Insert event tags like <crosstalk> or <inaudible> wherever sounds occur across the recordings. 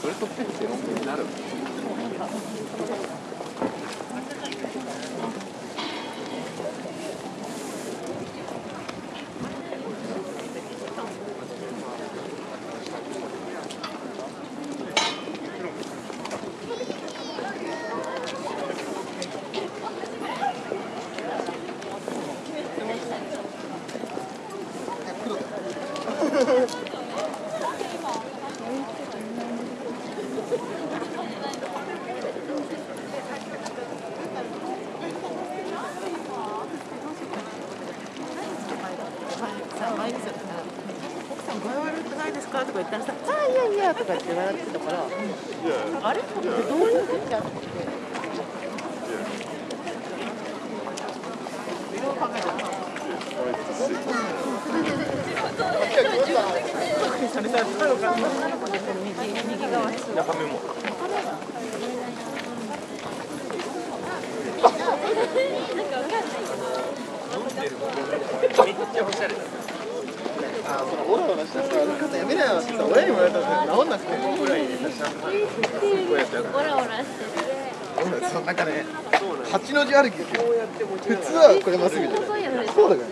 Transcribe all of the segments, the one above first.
それとってって論文になるさ前にさ奥さん具合悪くないですかとか言ったらさ「あいやいや」とかって笑ってたからあれ？どういうふうになってそれさ太郎が女の子の右右側にするのって言われた。ら治んなくてもぐらいでさこうやってそうなんかね八の字歩きですよ。普通はこれまっすぐじゃな。いこうだから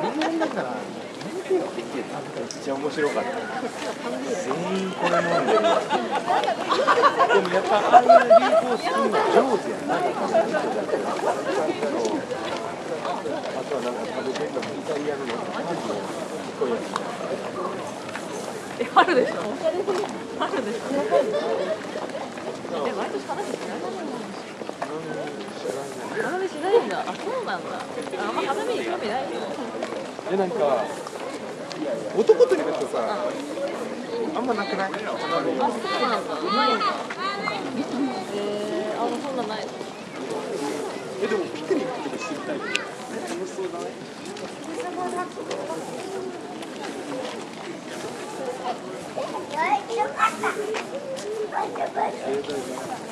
人間だからめっちゃ面白かった。全員これ飲んでるでもやっぱああいう流行するの上手やなあとはなんか食べてんのもイタリアのなんかこういやえ春でしょ春でしょ。え毎年話しない花見しないんだ。あそうなんだ。あんま花見に興味ないよつでなんか男といるとさあんまなくない？あそうなんだ。ないんだえー、あもうそんなんない。のえでもピクニックとか知りたい。楽しそうだね逆に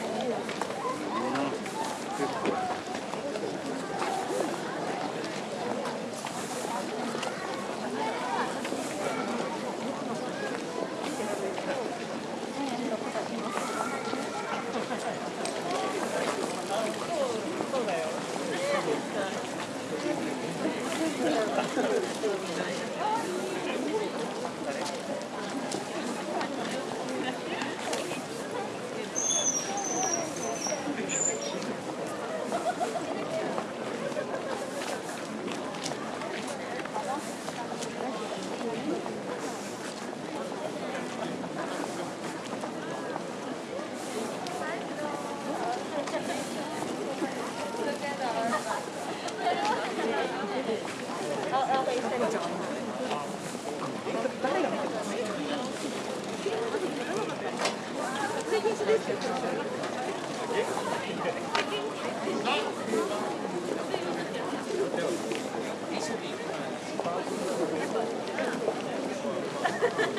<laughs>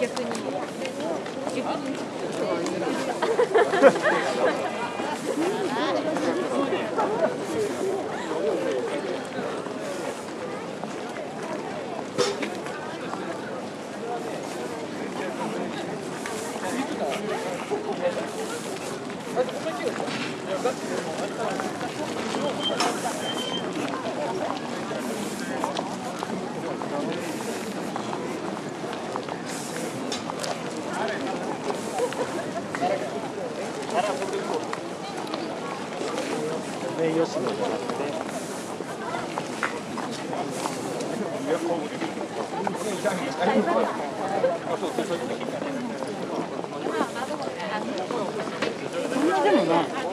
逆に。吉野じゃなくて。でもね。